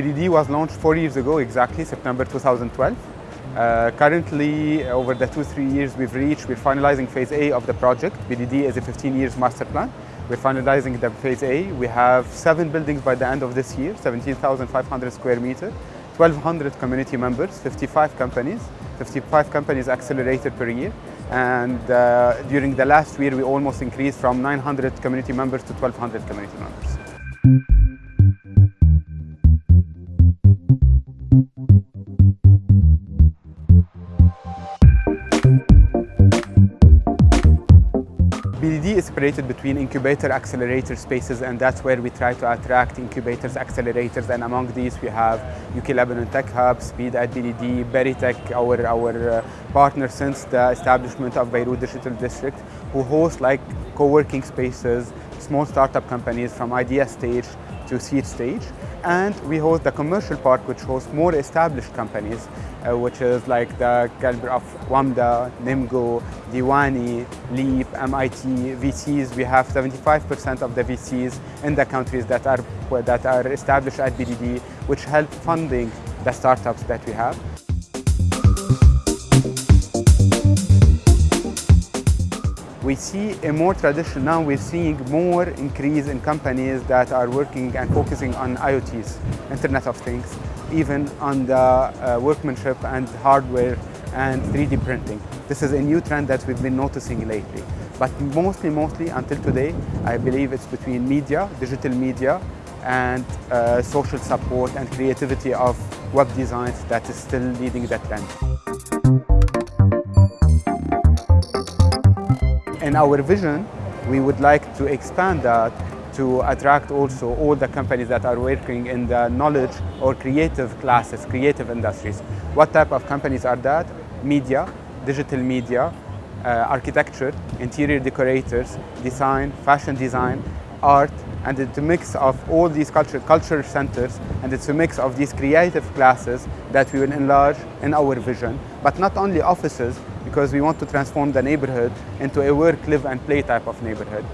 BDD was launched four years ago exactly, September 2012. Uh, currently, over the two, three years we've reached, we're finalizing phase A of the project. BDD is a 15 years master plan. We're finalizing the phase A. We have seven buildings by the end of this year, 17,500 square meter, 1,200 community members, 55 companies, 55 companies accelerated per year. And uh, during the last year, we almost increased from 900 community members to 1,200 community members. BDD is separated between incubator accelerator spaces and that's where we try to attract incubators, accelerators and among these we have UK Lebanon Tech Hub, Speed at BDD, Berytech, our, our uh, partner since the establishment of Beirut Digital District who host like co-working spaces, small startup companies from idea stage to seed stage. And we host the commercial park, which hosts more established companies, uh, which is like the caliber of WAMDA, Nymgo, Diwanee, LEAP, MIT, VCs. We have 75% of the VCs in the countries that are, that are established at BDD, which help funding the startups that we have. We see a more tradition now we're seeing more increase in companies that are working and focusing on IoTs, Internet of Things, even on the uh, workmanship and hardware and 3D printing. This is a new trend that we've been noticing lately. But mostly, mostly until today, I believe it's between media, digital media, and uh, social support and creativity of web designs that is still leading that trend. In our vision, we would like to expand that to attract also all the companies that are working in the knowledge or creative classes, creative industries. What type of companies are that? Media, digital media, uh, architecture, interior decorators, design, fashion design, art, and it's a mix of all these culture, culture centers, and it's a mix of these creative classes that we will enlarge in our vision. But not only offices, because we want to transform the neighborhood into a work, live, and play type of neighborhood.